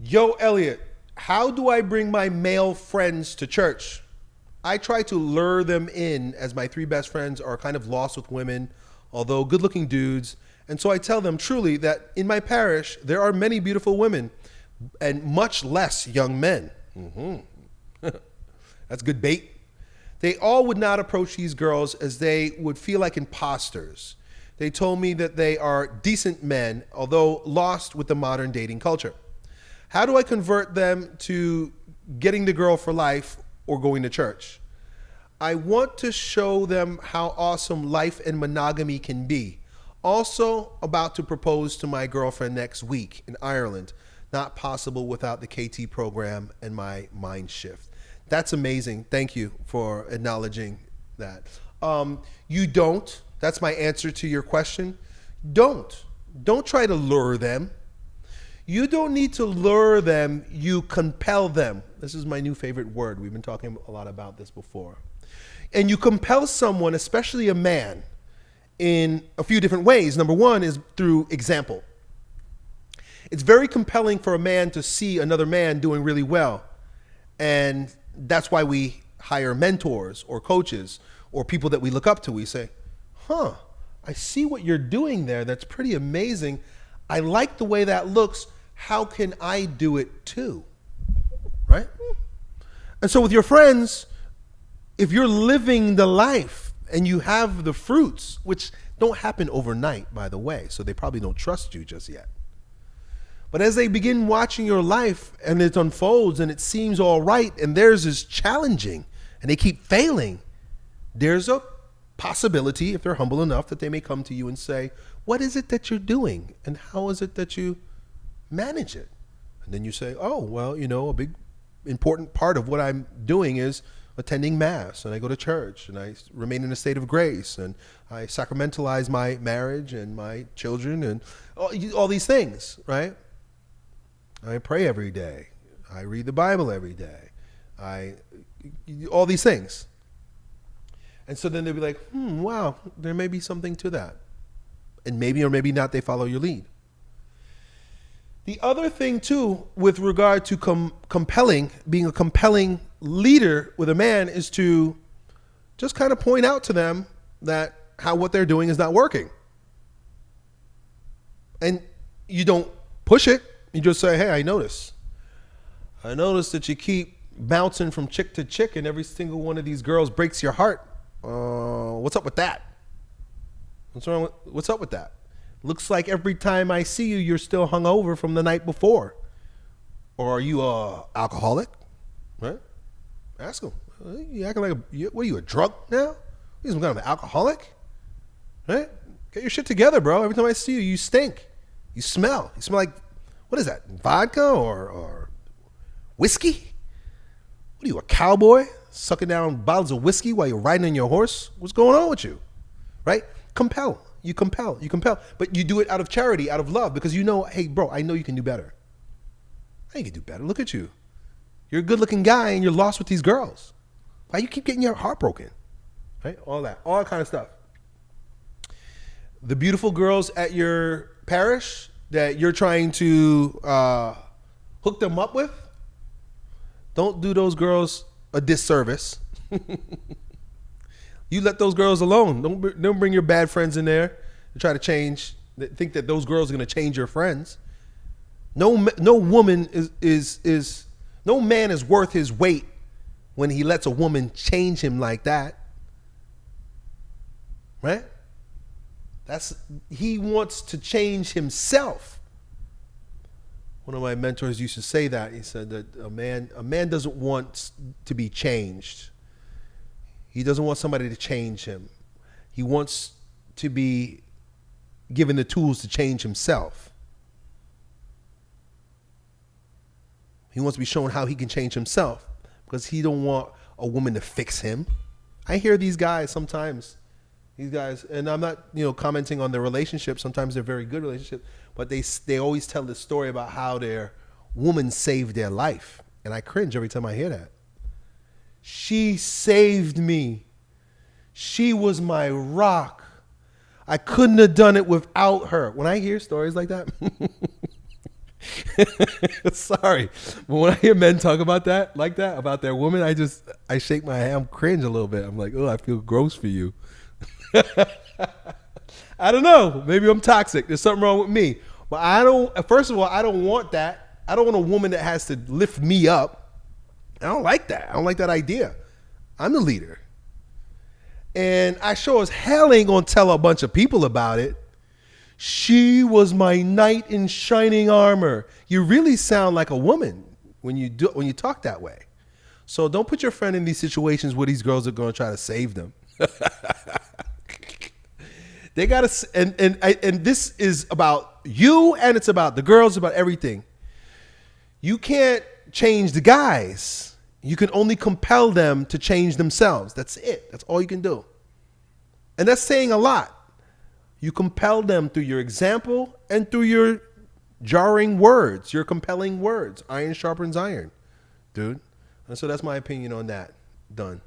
Yo, Elliot, how do I bring my male friends to church? I try to lure them in as my three best friends are kind of lost with women, although good looking dudes. And so I tell them truly that in my parish, there are many beautiful women and much less young men. Mm-hmm. That's good bait. They all would not approach these girls as they would feel like imposters. They told me that they are decent men, although lost with the modern dating culture. How do I convert them to getting the girl for life or going to church? I want to show them how awesome life and monogamy can be. Also, about to propose to my girlfriend next week in Ireland. Not possible without the KT program and my mind shift. That's amazing. Thank you for acknowledging that. Um, you don't. That's my answer to your question. Don't. Don't try to lure them. You don't need to lure them, you compel them. This is my new favorite word. We've been talking a lot about this before. And you compel someone, especially a man, in a few different ways. Number one is through example. It's very compelling for a man to see another man doing really well. And that's why we hire mentors or coaches or people that we look up to. We say, huh, I see what you're doing there. That's pretty amazing. I like the way that looks how can I do it too? Right? And so with your friends, if you're living the life and you have the fruits, which don't happen overnight, by the way, so they probably don't trust you just yet. But as they begin watching your life and it unfolds and it seems all right and theirs is challenging and they keep failing, there's a possibility, if they're humble enough, that they may come to you and say, What is it that you're doing? And how is it that you manage it. And then you say, oh, well, you know, a big important part of what I'm doing is attending mass and I go to church and I remain in a state of grace and I sacramentalize my marriage and my children and all, all these things, right? I pray every day. I read the Bible every day. I all these things. And so then they'll be like, hmm, wow, there may be something to that. And maybe or maybe not they follow your lead. The other thing, too, with regard to com- compelling, being a compelling leader with a man, is to just kind of point out to them that how what they're doing is not working. And you don't push it. You just say, hey, I notice. I notice that you keep bouncing from chick to chick, and every single one of these girls breaks your heart. Uh, what's up with that? What's wrong? With, what's up with that? Looks like every time I see you, you're still hungover from the night before. Or are you a alcoholic? Right? Ask him. You acting like a, what are you, a drunk now? You some kind of alcoholic? Right? Get your shit together, bro. Every time I see you, you stink. You smell. You smell like, what is that, vodka or, or whiskey? What are you, a cowboy? Sucking down bottles of whiskey while you're riding on your horse? What's going on with you? Right? Compel. You compel, you compel, but you do it out of charity, out of love, because you know, hey, bro, I know you can do better. I can do better. Look at you. You're a good looking guy and you're lost with these girls. Why you keep getting your heart broken? Right? All that, all that kind of stuff. The beautiful girls at your parish that you're trying to uh, hook them up with, don't do those girls a disservice. You let those girls alone. Don't don't bring your bad friends in there and try to change. Think that those girls are going to change your friends. No no woman is is is no man is worth his weight when he lets a woman change him like that. Right? That's he wants to change himself. One of my mentors used to say that. He said that a man a man doesn't want to be changed. He doesn't want somebody to change him. He wants to be given the tools to change himself. He wants to be shown how he can change himself because he don't want a woman to fix him. I hear these guys sometimes, these guys, and I'm not, you know, commenting on their relationship. Sometimes they're very good relationships, but they they always tell the story about how their woman saved their life, and I cringe every time I hear that. She saved me. She was my rock. I couldn't have done it without her. When I hear stories like that, Sorry, but when I hear men talk about that, like that, about their woman, I just I shake my head, I'm cringe a little bit. I'm like, oh, I feel gross for you. I don't know. Maybe I'm toxic. There's something wrong with me. But I don't. First of all, I don't want that. I don't want a woman that has to lift me up. I don't like that. I don't like that idea. I'm the leader. And I sure as hell ain't gonna tell a bunch of people about it. She was my knight in shining armor. You really sound like a woman when you do when you talk that way. So don't put your friend in these situations where these girls are to try to save them. they got to and and and this is about you and it's about the girls about everything. You change the guys. You can only compel them to change themselves. That's it. That's all you can do. And that's saying a lot. You compel them through your example and through your jarring words, your compelling words. Iron sharpens iron, dude. And so that's my opinion on that. Done.